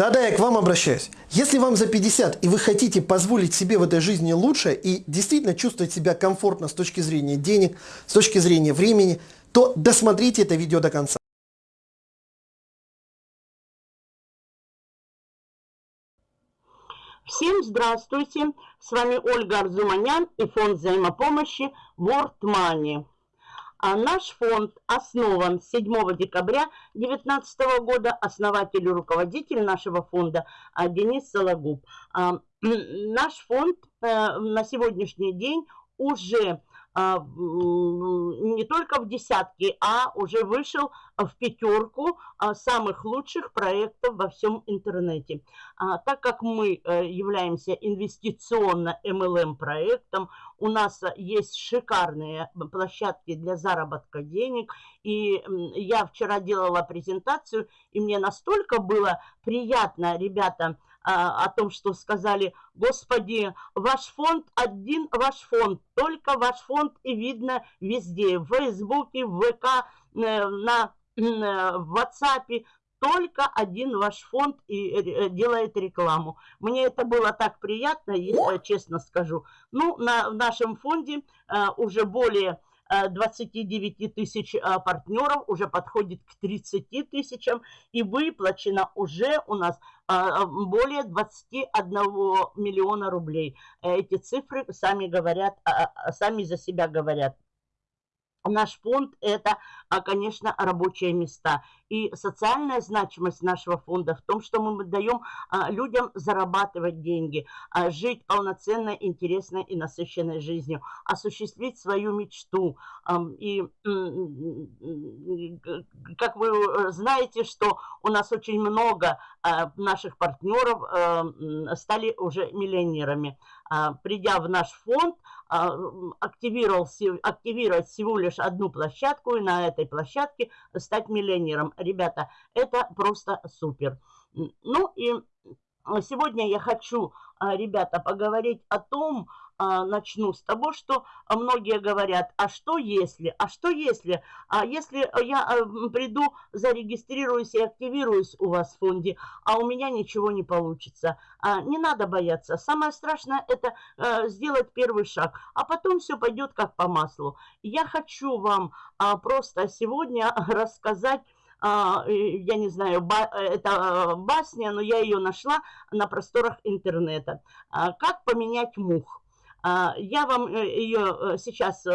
Да-да, я к вам обращаюсь. Если вам за 50 и вы хотите позволить себе в этой жизни лучше и действительно чувствовать себя комфортно с точки зрения денег, с точки зрения времени, то досмотрите это видео до конца. Всем здравствуйте! С вами Ольга Арзуманян и фонд взаимопомощи World Money. А наш фонд основан 7 декабря 2019 года. Основатель и руководитель нашего фонда а, Денис Сологуб. А, наш фонд э, на сегодняшний день уже не только в десятки, а уже вышел в пятерку а, самых лучших проектов во всем интернете. А, так как мы э, являемся инвестиционно MLM проектом, у нас есть шикарные площадки для заработка денег. И я вчера делала презентацию, и мне настолько было приятно, ребята, а, о том, что сказали, Господи, ваш фонд один, ваш фонд, только ваш фонд и видно везде, в Фейсбуке, в ВК, э, на э, в WhatsApp, только один ваш фонд и э, делает рекламу. Мне это было так приятно, если честно скажу. Ну, на, в нашем фонде уже более 29 тысяч партнеров, уже подходит к 30 тысячам, и выплачено уже у нас а, более 21 миллиона рублей. Эти цифры сами говорят, а, а, сами за себя говорят. Наш фонд – это, конечно, рабочие места. И социальная значимость нашего фонда в том, что мы даем людям зарабатывать деньги, жить полноценной, интересной и насыщенной жизнью, осуществить свою мечту. И как вы э, знаете, что у нас очень много наших партнеров э, стали уже миллионерами. Придя в наш фонд, активировал, активировать всего лишь одну площадку и на этой площадке стать миллионером. Ребята, это просто супер. Ну и сегодня я хочу, а, ребята, поговорить о том, а, начну с того, что многие говорят, а что если, а что если, а если я а, приду, зарегистрируюсь и активируюсь у вас в фонде, а у меня ничего не получится. А, не надо бояться. Самое страшное это а, сделать первый шаг, а потом все пойдет как по маслу. Я хочу вам а, просто сегодня рассказать я не знаю, это басня, но я ее нашла на просторах интернета. Как поменять мух? А, я вам э, ее э, сейчас э,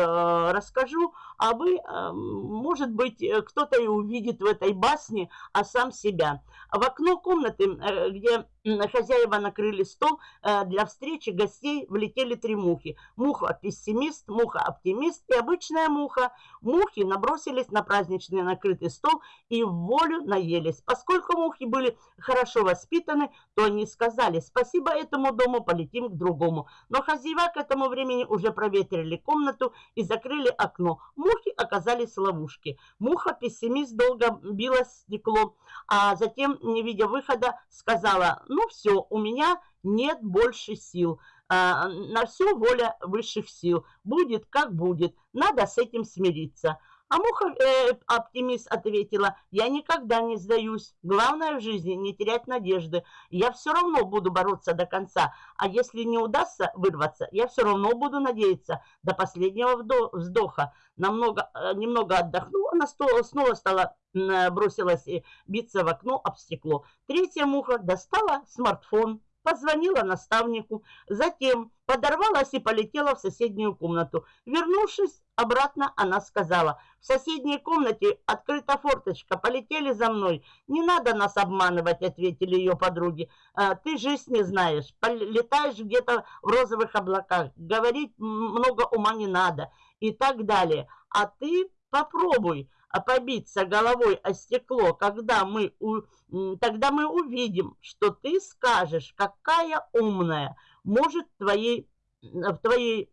расскажу, а вы, может быть, кто-то и увидит в этой басне, а сам себя. В окно комнаты, где хозяева накрыли стол для встречи гостей, влетели три мухи. Муха-пессимист, муха-оптимист и обычная муха. Мухи набросились на праздничный накрытый стол и в волю наелись. Поскольку мухи были хорошо воспитаны, то они сказали, спасибо этому дому, полетим к другому. Но хозяева к этому времени уже проветрили комнату и закрыли окно. Мухи оказались в ловушке. Муха-пессимист долго била стекло, а затем, не видя выхода, сказала, ну все, у меня нет больше сил. А, на все воля высших сил. Будет как будет. Надо с этим смириться. А муха-оптимист э, ответила, я никогда не сдаюсь. Главное в жизни не терять надежды. Я все равно буду бороться до конца. А если не удастся вырваться, я все равно буду надеяться до последнего вздоха. Намного, э, немного отдохнула, она снова стала бросилась биться в окно об стекло. Третья муха достала смартфон, позвонила наставнику, затем подорвалась и полетела в соседнюю комнату. Вернувшись обратно, она сказала, в соседней комнате открыта форточка, полетели за мной. Не надо нас обманывать, ответили ее подруги. «А, ты жизнь не знаешь, летаешь где-то в розовых облаках, говорить много ума не надо и так далее. А ты попробуй, побиться головой о стекло, когда мы, у, тогда мы увидим, что ты скажешь, какая умная, может твоей, в твоей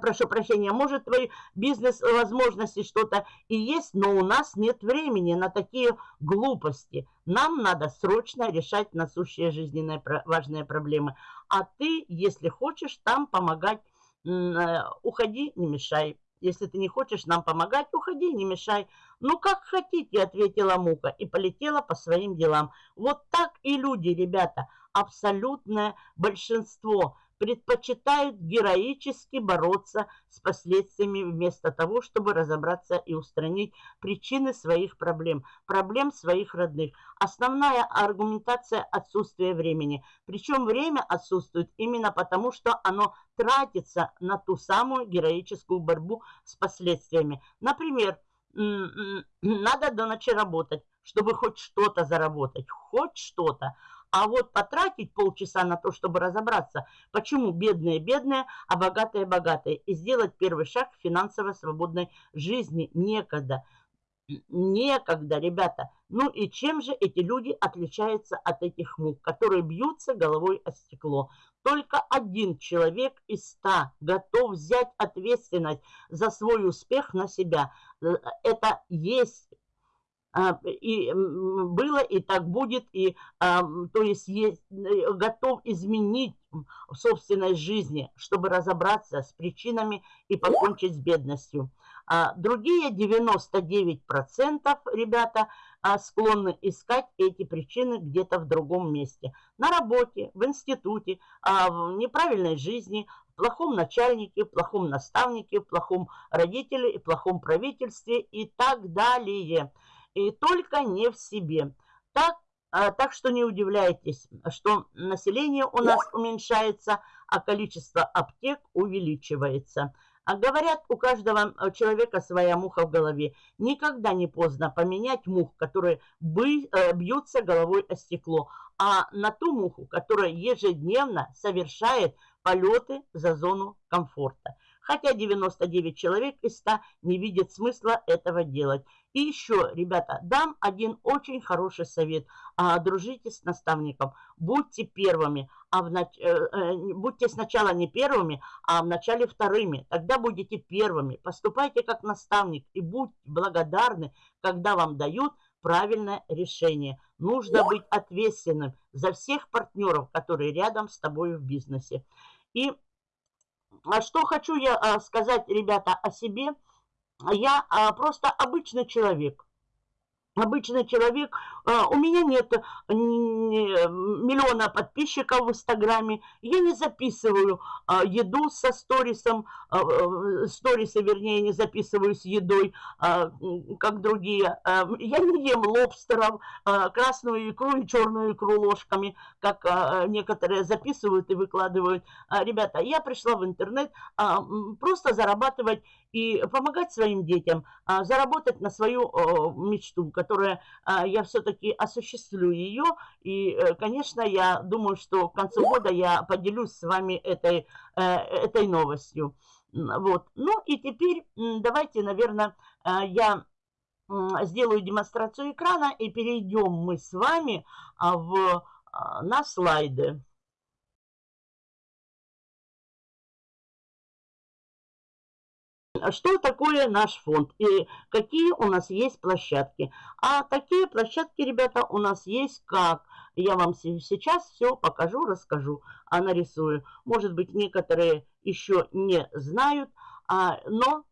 прошу прощения, может твои бизнес-возможности что-то и есть, но у нас нет времени на такие глупости. Нам надо срочно решать насущие жизненные важные проблемы. А ты, если хочешь там помогать, э, уходи, не мешай. Если ты не хочешь нам помогать, уходи, не мешай. Ну, как хотите, ответила Мука и полетела по своим делам. Вот так и люди, ребята, абсолютное большинство предпочитают героически бороться с последствиями вместо того, чтобы разобраться и устранить причины своих проблем, проблем своих родных. Основная аргументация – отсутствие времени. Причем время отсутствует именно потому, что оно тратится на ту самую героическую борьбу с последствиями. Например, надо до ночи работать, чтобы хоть что-то заработать, хоть что-то. А вот потратить полчаса на то, чтобы разобраться, почему бедные бедные, а богатые богатые, и сделать первый шаг к финансово свободной жизни некогда. Некогда, ребята. Ну и чем же эти люди отличаются от этих мух, которые бьются головой о стекло? Только один человек из ста готов взять ответственность за свой успех на себя. Э, это есть и было, и так будет, и, а, то есть, есть э, готов изменить в собственной жизни, чтобы разобраться с причинами и покончить с бедностью. А другие 99% ребята склонны искать эти причины где-то в другом месте. На работе, в институте, в неправильной жизни, в плохом начальнике, в плохом наставнике, в плохом родителе, и плохом правительстве и так далее и только не в себе. Так, а, так что не удивляйтесь, что население у нас уменьшается, а количество аптек увеличивается. А говорят, у каждого человека своя муха в голове. Никогда не поздно поменять мух, которые э, бьются головой о стекло, а на ту муху, которая ежедневно совершает полеты за зону комфорта. Хотя 99 человек из 100 не видят смысла этого делать. И еще, ребята, дам один очень хороший совет. А, дружите с наставником, будьте первыми, а в нач... Э, э, будьте сначала не первыми, а вначале вторыми. Тогда будете первыми. Поступайте как наставник и будьте благодарны, когда вам дают правильное решение. Нужно быть ответственным за всех партнеров, которые рядом с тобой в бизнесе. И а что хочу я а, сказать, ребята, о себе – я а, просто обычный человек обычный человек. А, у меня нет миллиона подписчиков в Инстаграме. Я не записываю а, еду со сторисом. А, сторисы, вернее, не записываю с едой, как другие. Я не ем лобстеров, красную икру и черную икру ложками, как некоторые записывают и выкладывают. Ребята, я пришла в интернет просто зарабатывать и помогать своим детям, заработать на свою мечту, которая а, я все-таки осуществлю ее. И, э, конечно, я думаю, что к концу года я поделюсь с вами этой, э, этой новостью. Вот. Ну и теперь давайте, наверное, а, я сделаю демонстрацию экрана и перейдем мы с вами а, в, на слайды. Что такое наш фонд и какие у нас есть площадки. А такие площадки, ребята, у нас есть как. Я вам сейчас все покажу, расскажу, а нарисую. Может быть, некоторые еще не знают, а, но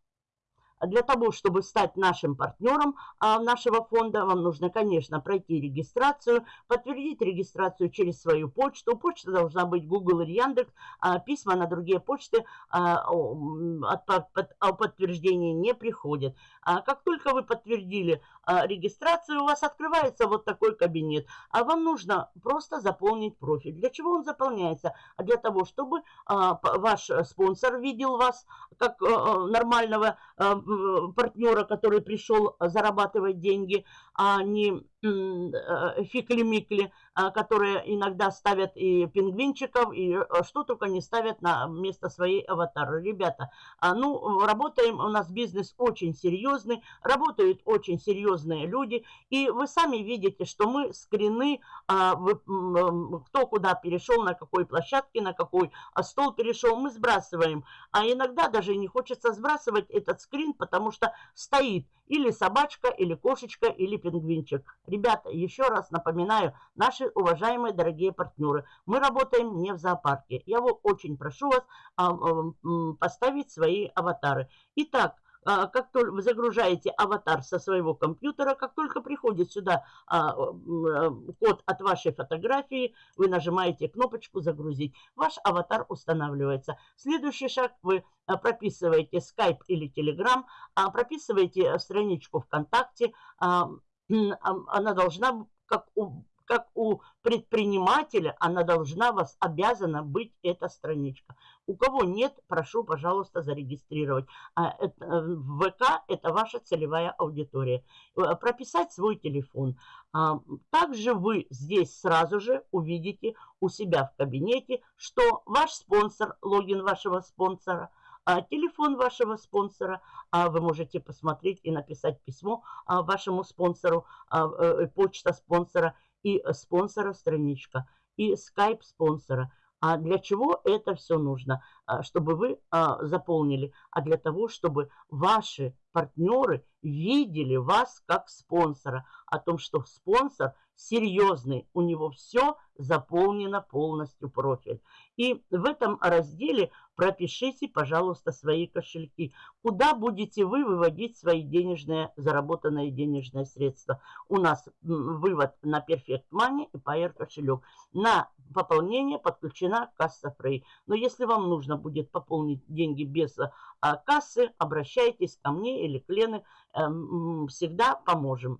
для того, чтобы стать нашим партнером а, нашего фонда, вам нужно, конечно, пройти регистрацию, подтвердить регистрацию через свою почту. Почта должна быть Google или Яндекс. А письма на другие почты а, о подтверждении не приходят. Как только вы подтвердили регистрацию, у вас открывается вот такой кабинет. А вам нужно просто заполнить профиль. Для чего он заполняется? А для того, чтобы ваш спонсор видел вас как нормального партнера, который пришел зарабатывать деньги, а не э, фикли-микли, а, которые иногда ставят и пингвинчиков, и э, что только не ставят на место своей аватары. Ребята, а, ну, работаем, у нас бизнес очень серьезный, работают очень серьезные люди, и вы сами видите, что мы скрины, а, кто куда перешел, на какой площадке, на какой стол перешел, мы сбрасываем. А иногда даже не хочется сбрасывать этот скрин, потому что стоит или собачка, или кошечка, или пингвинчик. Ребята, еще раз напоминаю, наши уважаемые дорогие партнеры, мы работаем не в зоопарке. Я вот очень прошу вас а, поставить свои аватары. Итак, а, как только вы загружаете аватар со своего компьютера, как только приходит сюда а, код от вашей фотографии, вы нажимаете кнопочку «Загрузить». Ваш аватар устанавливается. Следующий шаг вы прописываете Skype или Telegram, прописываете страничку ВКонтакте. Она должна, как у как у предпринимателя, она должна вас, обязана быть эта страничка. У кого нет, прошу, пожалуйста, зарегистрировать. А, э, в ВК это ваша целевая аудитория. Э, прописать свой телефон. А, также вы здесь сразу же увидите у себя в кабинете, что ваш спонсор, логин вашего спонсора – телефон вашего спонсора, а вы можете посмотреть и написать письмо а, вашему спонсору, а, э, почта спонсора и спонсора страничка, и скайп спонсора. А для чего это все нужно? А, чтобы вы а, заполнили, а для того, чтобы ваши партнеры видели вас как спонсора, о том, что спонсор серьезный, у него все заполнено полностью профиль. И в этом разделе пропишите, пожалуйста, свои кошельки. Куда будете вы выводить свои денежные, заработанные денежные средства? У нас вывод на Perfect Money и Payer кошелек. На пополнение подключена касса Free. Но если вам нужно будет пополнить деньги без а, кассы, обращайтесь ко мне или к Лене. Эм, всегда поможем.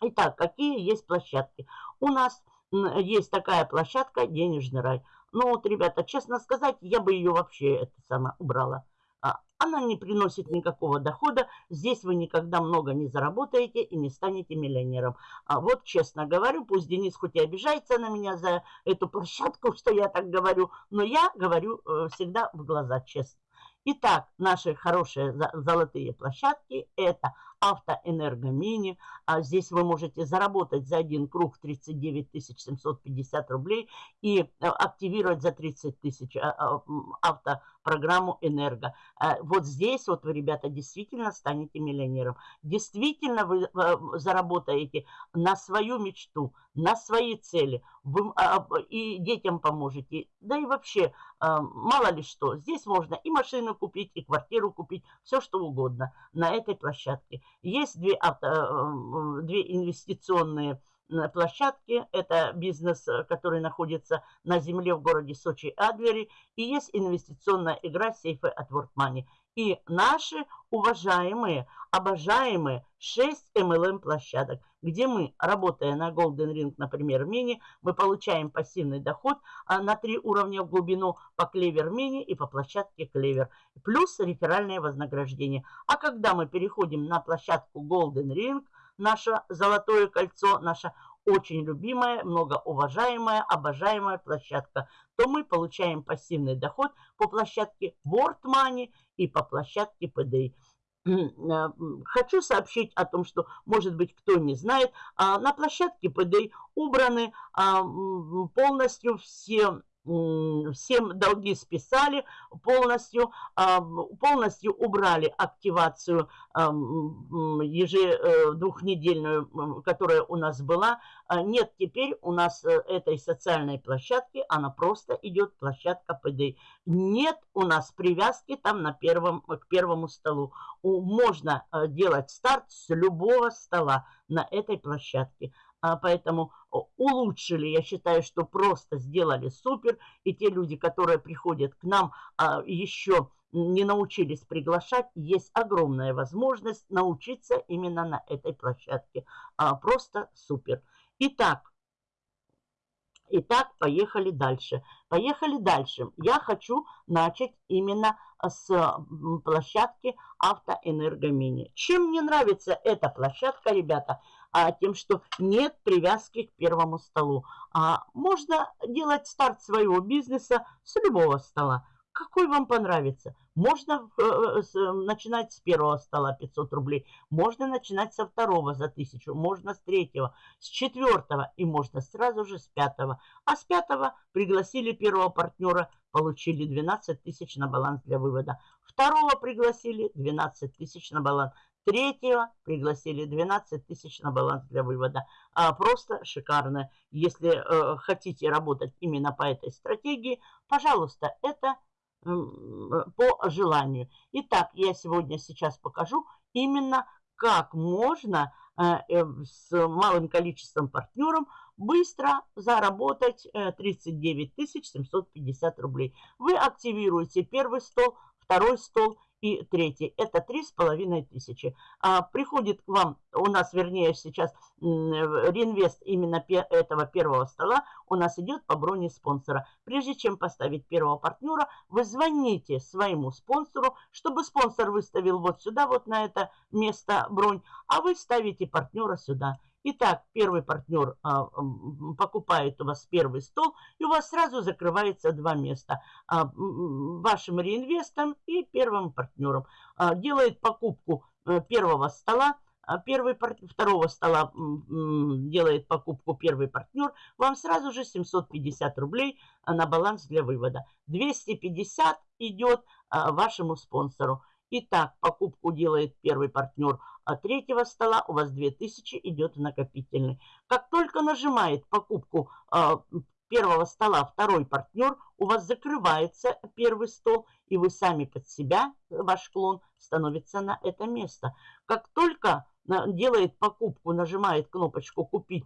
Итак, какие есть площадки? У нас есть такая площадка «Денежный рай». Ну вот, ребята, честно сказать, я бы ее вообще это самое убрала. А, она не приносит никакого дохода. Здесь вы никогда много не заработаете и не станете миллионером. А вот честно говорю, пусть Денис хоть и обижается на меня за эту площадку, что я так говорю, но я говорю э, всегда в глаза честно. Итак, наши хорошие золотые площадки – это автоэнергомини. А здесь вы можете заработать за один круг 39 750 рублей и э, активировать за 30 тысяч а, а, автопрограмму «Энерго». А вот здесь вот вы, ребята, действительно станете миллионером. Действительно вы э, заработаете на свою мечту, на свои цели. Вы и детям поможете. Да и вообще, мало ли что. Здесь можно и машину купить, и квартиру купить, все что угодно на этой площадке. Есть две, авто, э, две инвестиционные площадки. Это бизнес, э, который находится на земле в городе Сочи Адлере. И есть инвестиционная игра сейфы от World Money. И наши уважаемые, обожаемые 6 MLM площадок, где мы, работая на Golden Ring, например, мини, мы получаем пассивный доход а, на три уровня в глубину по клевер мини и по площадке клевер, плюс реферальное вознаграждение. А когда мы переходим на площадку Golden Ring, наше золотое кольцо, наша очень любимая, многоуважаемая, обожаемая площадка, то мы получаем пассивный доход по площадке World Money и по площадке PDI. Э, хочу сообщить о том, что, может быть, кто не знает, а, на площадке PDI убраны а, полностью все всем долги списали полностью, полностью убрали активацию ежедвухнедельную, э, которая у нас была. А нет теперь у нас э, этой социальной площадки, она просто идет площадка ПД. Нет у нас привязки там на первом, к первому столу. Можно э, делать старт с любого стола на этой площадке. А поэтому улучшили, я считаю, что просто сделали супер. И те люди, которые приходят к нам, а, еще не научились приглашать, есть огромная возможность научиться именно на этой площадке. А, просто супер. Итак, Итак, поехали дальше. Поехали дальше. Я хочу начать именно с площадки Автоэнергомини. Чем мне нравится эта площадка, ребята? а, тем, что нет привязки к первому столу. А можно делать старт своего бизнеса с любого стола. Какой вам понравится? Можно э, с, начинать с первого стола 500 рублей, можно начинать со второго за тысячу, можно с третьего, с четвертого и можно сразу же с пятого. А с пятого пригласили первого партнера, получили 12 тысяч на баланс для вывода. Второго пригласили 12 тысяч на баланс. Третьего пригласили 12 тысяч на баланс для вывода. А, просто шикарно. Если э, хотите работать именно по этой стратегии, пожалуйста, это по желанию. Итак, я сегодня сейчас покажу именно как можно э, э, с малым количеством партнеров быстро заработать 39 э, 750 рублей. Вы активируете первый стол, второй стол и третий. Это три с половиной тысячи. А, приходит к вам, у нас, вернее, сейчас реинвест именно этого первого стола у нас идет по броне спонсора. Прежде чем поставить первого партнера, вы звоните своему спонсору, чтобы спонсор выставил вот сюда, вот на это место бронь, а вы ставите партнера сюда. Итак, первый партнер а, покупает у вас первый стол, и у вас сразу закрывается два места. А, вашим реинвестом и первым партнером. А, делает покупку а, первого стола, а первый, второго стола делает покупку первый партнер, вам сразу же 750 рублей на баланс для вывода. 250 идет а, вашему спонсору. Итак, покупку делает первый партнер а третьего стола, у вас 2000 идет в накопительный. Как только нажимает покупку э, первого стола второй партнер, у вас закрывается первый стол, и вы сами под себя, ваш клон, становится на это место. Как только делает покупку, нажимает кнопочку «Купить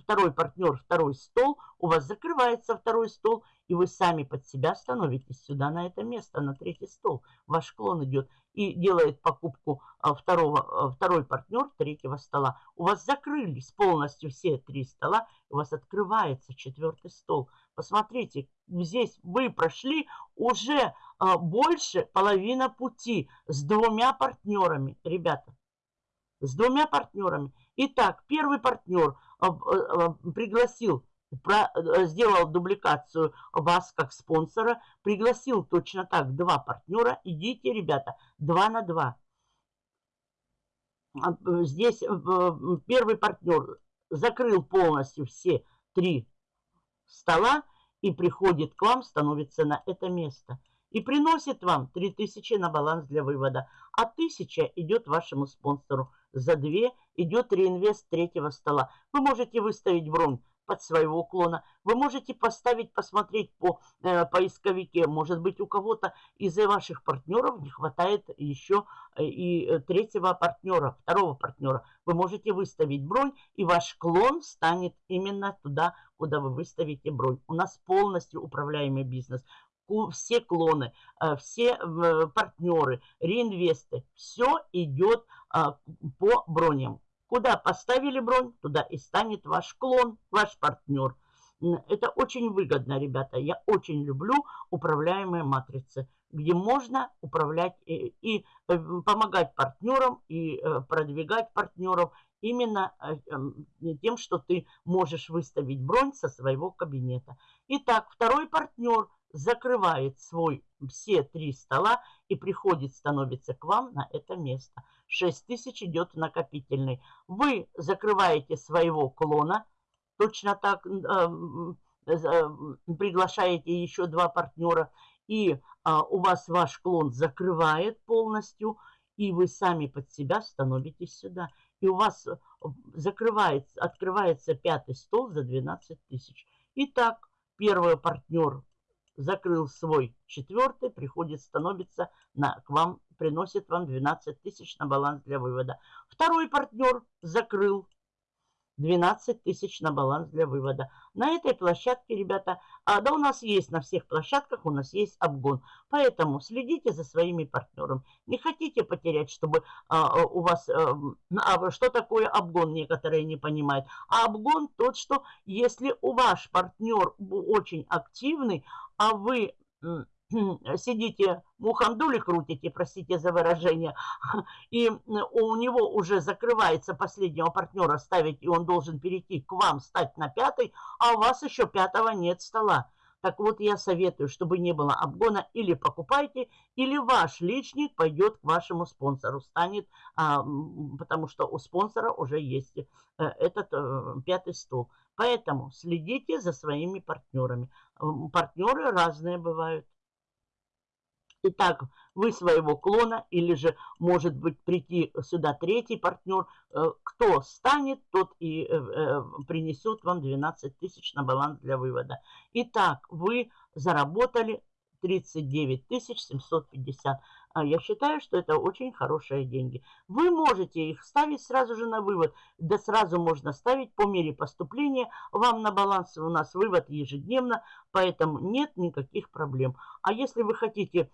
второй партнер, второй стол», у вас закрывается второй стол, и вы сами под себя становитесь сюда, на это место, на третий стол. Ваш клон идет и делает покупку а, второго, а, второй партнер третьего стола. У вас закрылись полностью все три стола, у вас открывается четвертый стол. Посмотрите, здесь вы прошли уже а, больше половины пути с двумя партнерами, ребята с двумя партнерами. Итак, первый партнер а, пригласил, э, сделал дубликацию вас как спонсора, пригласил точно так два партнера. Идите, ребята, два на два. Здесь э, первый партнер закрыл полностью все три стола и приходит к вам, становится на это место и приносит вам 3000 на баланс для вывода, а 1000 идет вашему спонсору. За 2 идет реинвест третьего стола. Вы можете выставить бронь под своего клона. Вы можете поставить, посмотреть по э, поисковике. Может быть, у кого-то из ваших партнеров не хватает еще э, и э, третьего партнера, второго партнера. Вы можете выставить бронь, и ваш клон станет именно туда, куда вы выставите бронь. У нас полностью управляемый бизнес все клоны, э, все э, партнеры, реинвесты, все идет а, по броням. Куда поставили бронь, туда и станет ваш клон, ваш партнер. Это очень выгодно, ребята. Я очень люблю управляемые матрицы, где можно управлять и, и э, помогать партнерам, и продвигать партнеров именно эм, тем, что ты можешь выставить бронь со своего кабинета. Итак, второй партнер – закрывает свой все три стола и приходит, становится к вам на это место. 6 тысяч идет накопительный. Вы закрываете своего клона, точно так э, э, приглашаете еще два партнера, и э, у вас ваш клон закрывает полностью, и вы сами под себя становитесь сюда. И у вас э, закрывается, открывается пятый стол за 12 тысяч. Итак, первый партнер закрыл свой четвертый, приходит, становится на, к вам, приносит вам 12 тысяч на баланс для вывода. Второй партнер закрыл 12 тысяч на баланс для вывода. На этой площадке, ребята, а, да у нас есть на всех площадках, у нас есть обгон. Поэтому следите за своими партнерами. Не хотите потерять, чтобы а, у вас... А, а, что такое обгон, некоторые не понимают. А обгон тот, что если у ваш партнер очень активный, а вы сидите, мухандули крутите, простите за выражение, и у него уже закрывается последнего партнера ставить, и он должен перейти к вам, стать на пятый, а у вас еще пятого нет стола. Так вот, я советую, чтобы не было обгона, или покупайте, или ваш личник пойдет к вашему спонсору, станет, а, потому что у спонсора уже есть э, этот э, пятый стол. Поэтому следите за своими партнерами. Партнеры разные бывают. Итак, вы своего клона или же может быть прийти сюда третий партнер. Э, кто станет, тот и э, э, принесет вам 12 тысяч на баланс для вывода. Итак, вы заработали 39 750. А я считаю, что это очень хорошие деньги. Вы можете их ставить сразу же на вывод. Да сразу можно ставить по мере поступления. Вам на баланс у нас вывод ежедневно, поэтому нет никаких проблем. А если вы хотите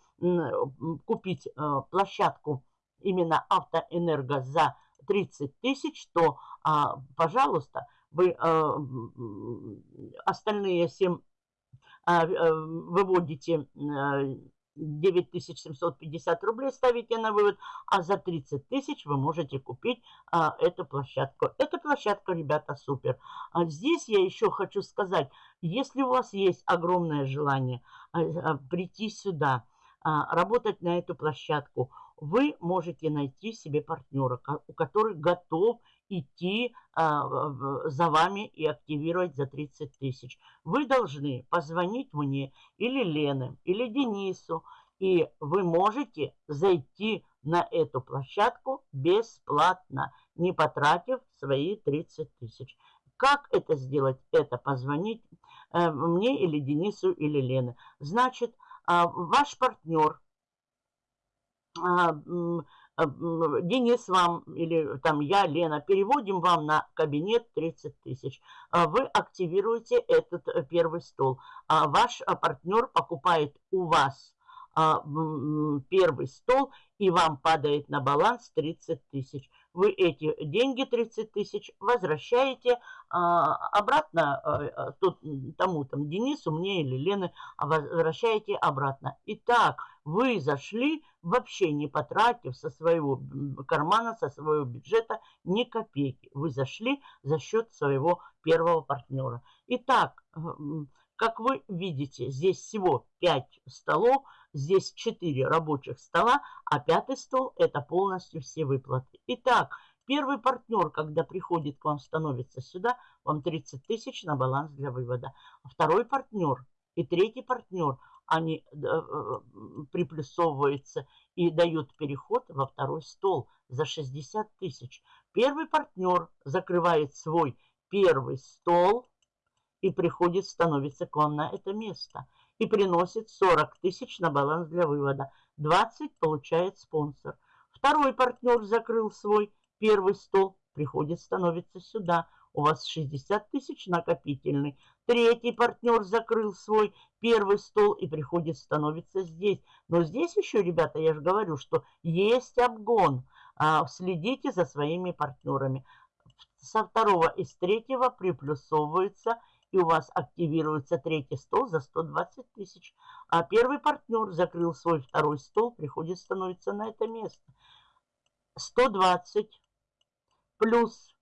купить э, площадку именно автоэнерго за 30 тысяч, то, а, пожалуйста, вы э, остальные 7 а, э, выводите 9750 рублей ставите на вывод, а за 30 тысяч вы можете купить а, эту площадку. Эта площадка, ребята, супер. А здесь я еще хочу сказать, если у вас есть огромное желание а, а, прийти сюда, а, работать на эту площадку, вы можете найти себе партнера, у который готов идти а, за вами и активировать за 30 тысяч. Вы должны позвонить мне или Лене, или Денису, и вы можете зайти на эту площадку бесплатно, не потратив свои 30 тысяч. Как это сделать? Это позвонить э, мне или Денису или Лене. Значит, э, ваш партнер а, а, Денис вам или там я, Лена, переводим вам на кабинет 30 тысяч. А вы активируете этот э, первый стол. Ваш партнер покупает у вас первый стол и вам падает на баланс 30 тысяч. Вы эти деньги 30 тысяч возвращаете обратно тут, тому там Денису, мне или Лены, возвращаете обратно. Итак, вы зашли, вообще не потратив со своего кармана, со своего бюджета ни копейки. Вы зашли за счет своего первого партнера. Итак, как вы видите, здесь всего 5 столов, здесь 4 рабочих стола, а пятый стол – это полностью все выплаты. Итак, первый партнер, когда приходит к вам, становится сюда, вам 30 тысяч на баланс для вывода. Второй партнер и третий партнер – они э, э, приплюсовываются и дают переход во второй стол за 60 тысяч. Первый партнер закрывает свой первый стол и приходит, становится к вам на это место и приносит 40 тысяч на баланс для вывода. 20 получает спонсор. Второй партнер закрыл свой первый стол, приходит, становится сюда. У вас 60 тысяч накопительный. Третий партнер закрыл свой первый стол и приходит, становится здесь. Но здесь еще, ребята, я же говорю, что есть обгон. А, следите за своими партнерами. Со второго и с третьего приплюсовывается и у вас активируется третий стол за 120 тысяч. А первый партнер закрыл свой второй стол, приходит, становится на это место. 120 плюс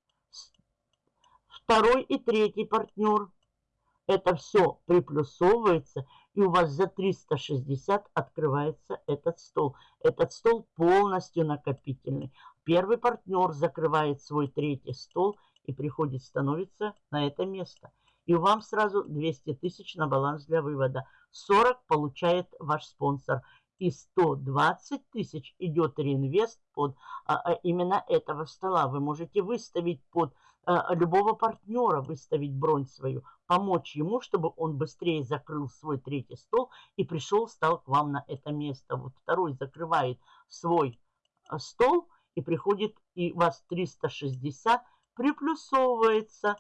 второй и третий партнер – это все приплюсовывается, и у вас за 360 открывается этот стол. Этот стол полностью накопительный. Первый партнер закрывает свой третий стол и приходит, становится на это место. И вам сразу 200 тысяч на баланс для вывода. 40 получает ваш спонсор. И 120 тысяч идет реинвест под а, а, именно этого стола. Вы можете выставить под а, любого партнера, выставить бронь свою помочь ему, чтобы он быстрее закрыл свой третий стол и пришел, стал к вам на это место. Вот второй закрывает свой э, стол и приходит, и у вас 360 приплюсовывается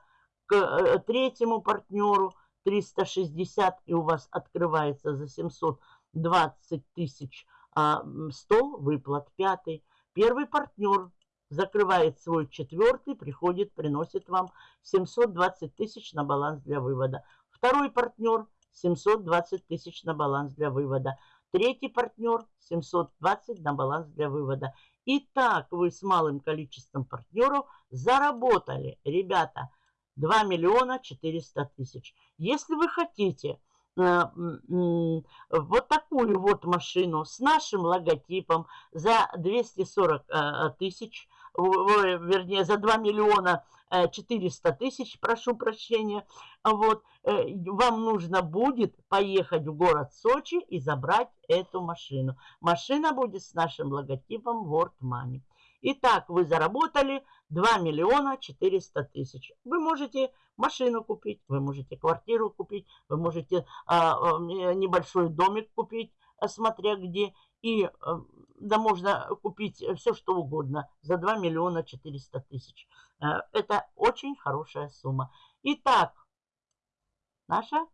к э, третьему партнеру 360, и у вас открывается за 720 тысяч а, стол, выплат пятый. Первый партнер закрывает свой четвертый, приходит, приносит вам 720 тысяч на баланс для вывода. Второй партнер 720 тысяч на баланс для вывода. Третий партнер 720 на баланс для вывода. Итак, вы с малым количеством партнеров заработали, ребята, 2 миллиона 400 тысяч. Если вы хотите э, вот такую вот машину с нашим логотипом за 240 э, тысяч, вернее, за 2 миллиона 400 э, тысяч, прошу прощения, вот, вам нужно будет поехать в город Сочи и забрать эту машину. Машина будет с нашим логотипом World Money. Итак, вы заработали 2 миллиона 400 тысяч. Вы можете машину купить, вы можете квартиру купить, вы можете а, а, небольшой домик купить, смотря где. И да можно купить все, что угодно за 2 миллиона 400 тысяч. Это очень хорошая сумма. Итак, наша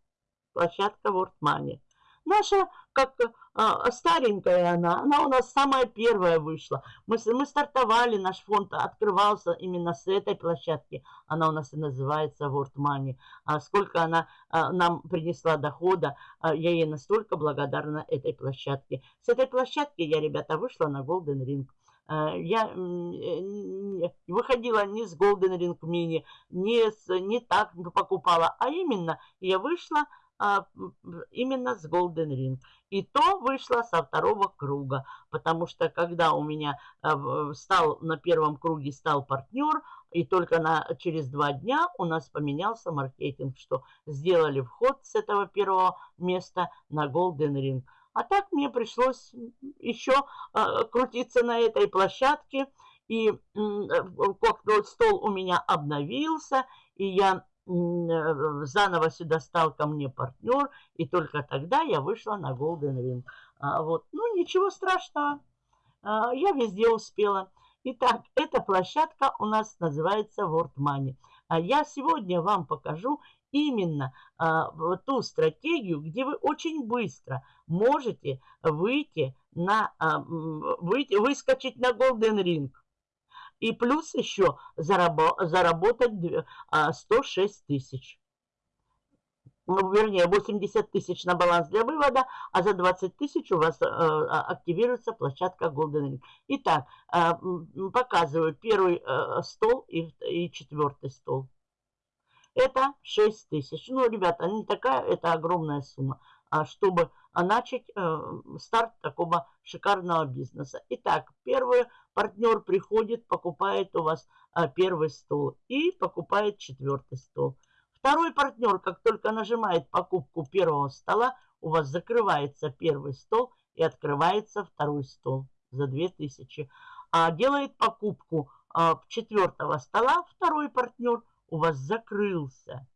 площадка World Money. Наша, как а, старенькая она, она у нас самая первая вышла. Мы, мы стартовали, наш фонд открывался именно с этой площадки. Она у нас и называется World Money. А сколько она а, нам принесла дохода, а, я ей настолько благодарна этой площадке. С этой площадки я, ребята, вышла на Golden Ring. А, я э, выходила не с Golden Ring Mini, не, с, не так покупала, а именно я вышла а, именно с Golden Ring. И то вышло со второго круга, потому что когда у меня а, стал на первом круге стал партнер, и только на, через два дня у нас поменялся маркетинг, что сделали вход с этого первого места на Golden Ring. А так мне пришлось еще а, крутиться на этой площадке, и как стол у меня обновился, и я Э, заново сюда стал ко мне партнер, и только тогда я вышла на Golden Ring. А, вот. Ну, ничего страшного, а, я везде успела. Итак, эта площадка у нас называется World Money. А я сегодня вам покажу именно а, ту стратегию, где вы очень быстро можете выйти на, а, выйти, выскочить на Golden Ring. И плюс еще заработать 106 тысяч. Ну, вернее, 80 тысяч на баланс для вывода, а за 20 тысяч у вас э, а, активируется площадка Golden Ring. Итак, э, показываю первый э, стол и, и четвертый стол. Это 6 тысяч. Ну, ребята, не такая, это огромная сумма, а чтобы начать э, старт такого шикарного бизнеса. Итак, первый партнер приходит, покупает у вас э, первый стол и покупает четвертый стол. Второй партнер, как только нажимает покупку первого стола, у вас закрывается первый стол и открывается второй стол за 2000. А делает покупку э, четвертого стола, второй партнер у вас закрылся.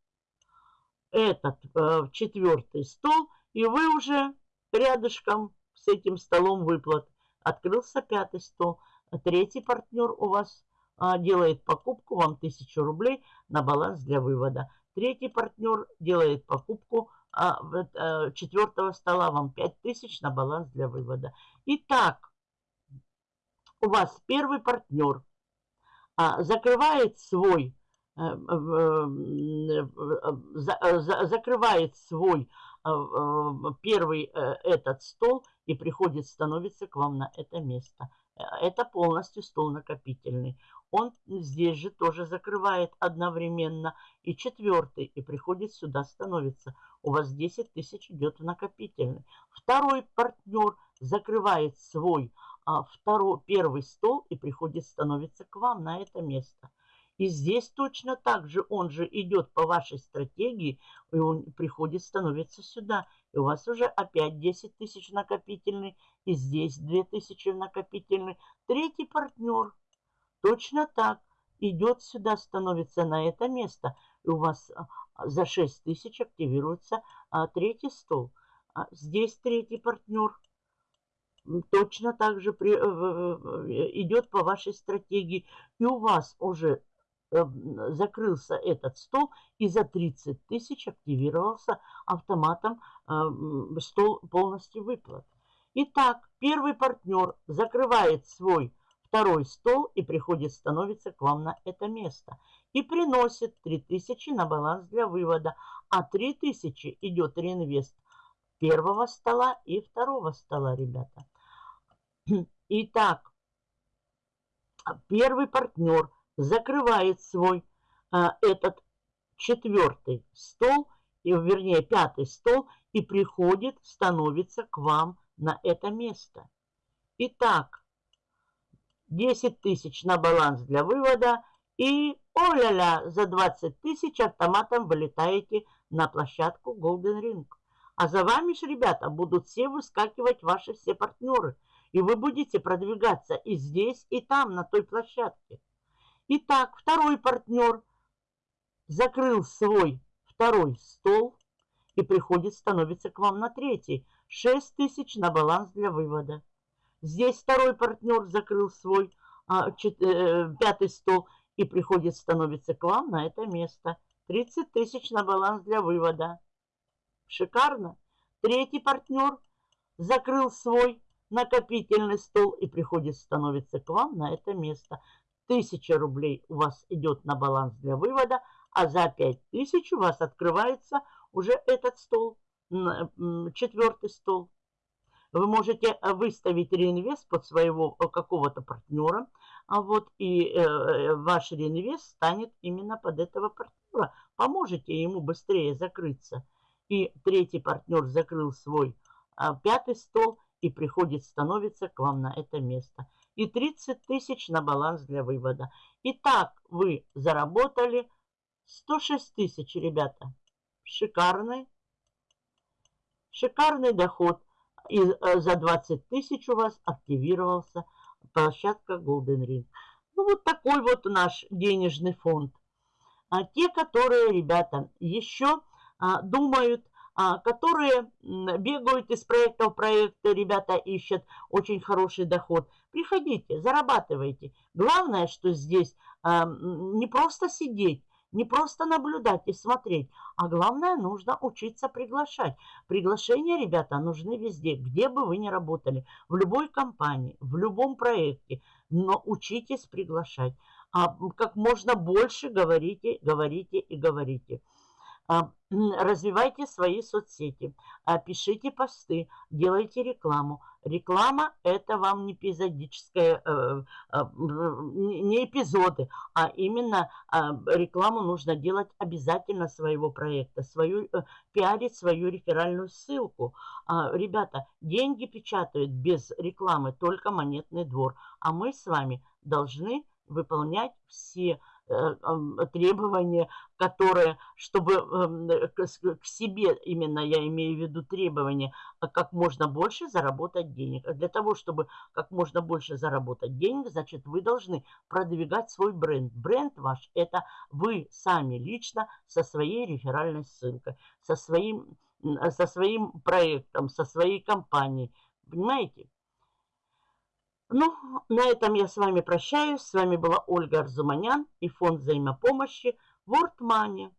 Этот э, четвертый стол – и вы уже рядышком с этим столом выплат. Открылся пятый стол. Третий партнер у вас а, делает покупку, вам 1000 рублей на баланс для вывода. Третий партнер делает покупку а, а, четвертого стола, вам 5000 на баланс для вывода. Итак, у вас первый партнер а, закрывает свой, за, закрывает свой первый э, этот стол и приходит, становится к вам на это место. Э, это полностью стол накопительный. Он здесь же тоже закрывает одновременно. И четвертый, и приходит сюда, становится. У вас 10 тысяч идет в накопительный. Второй партнер закрывает свой а, второй, первый стол и приходит, становится к вам на это место. И здесь точно так же он же идет по вашей стратегии, и он приходит, становится сюда. И у вас уже опять 10 тысяч накопительный, и здесь 2 тысячи накопительный. Третий партнер точно так идет сюда, становится на это место. И у вас а, за 6 тысяч активируется а, третий стол. А здесь третий партнер точно так же при, э, идет по вашей стратегии. И у вас уже закрылся этот стол и за 30 тысяч активировался автоматом э, стол полностью выплат. Итак, первый партнер закрывает свой второй стол и приходит, становится к вам на это место. И приносит 3000 на баланс для вывода, а 3000 идет реинвест первого стола и второго стола, ребята. Итак, первый партнер – закрывает свой а, этот четвертый стол, и, вернее, пятый стол, и приходит, становится к вам на это место. Итак, 10 тысяч на баланс для вывода, и, о-ля-ля, за 20 тысяч автоматом вылетаете на площадку Golden Ring. А за вами же, ребята, будут все выскакивать ваши все партнеры. И вы будете продвигаться и здесь, и там, на той площадке. Итак, второй партнер закрыл свой второй стол и приходит, становится к вам на третий. 6 тысяч на баланс для вывода. Здесь второй партнер закрыл свой а, чет, э, пятый стол и приходит, становится к вам на это место. 30 тысяч на баланс для вывода. Шикарно. Третий партнер закрыл свой накопительный стол и приходит, становится к вам на это место. Тысяча рублей у вас идет на баланс для вывода, а за 5000 у вас открывается уже этот стол, четвертый стол. Вы можете выставить реинвест под своего э, какого-то партнера, а вот и э, ваш реинвест станет именно под этого партнера. Поможете ему быстрее закрыться. И третий партнер закрыл свой а, пятый стол и приходит, становится к вам на это место. И 30 тысяч на баланс для вывода. Итак, вы заработали 106 тысяч, ребята. Шикарный, шикарный доход. И э, за 20 тысяч у вас активировался площадка Golden Ring. Ну, вот такой вот наш денежный фонд. А те, которые, ребята, еще а, думают, которые бегают из проекта в проект, ребята ищут очень хороший доход. Приходите, зарабатывайте. Главное, что здесь а, не просто сидеть, не просто наблюдать и смотреть, а главное, нужно учиться приглашать. Приглашения, ребята, нужны везде, где бы вы ни работали, в любой компании, в любом проекте, но учитесь приглашать. А как можно больше говорите, говорите и говорите. А, развивайте свои соцсети, а, пишите посты, делайте рекламу. Реклама – это вам не эпизодическая, э, а, не эпизоды, а именно рекламу нужно делать обязательно своего проекта, свою, э, пиарить свою реферальную ссылку. Ребята, деньги печатают без рекламы только монетный двор, а мы с вами должны выполнять все Э, требования, которые, чтобы эм, к себе именно, я имею в виду требования, а как можно больше заработать денег. А для того, чтобы как можно больше заработать денег, значит, вы должны продвигать свой бренд. Бренд ваш – это вы сами лично со своей реферальной ссылкой, со своим, со своим проектом, со своей компанией. Понимаете? Ну, на этом я с вами прощаюсь. С вами была Ольга Арзуманян и фонд взаимопомощи World Money.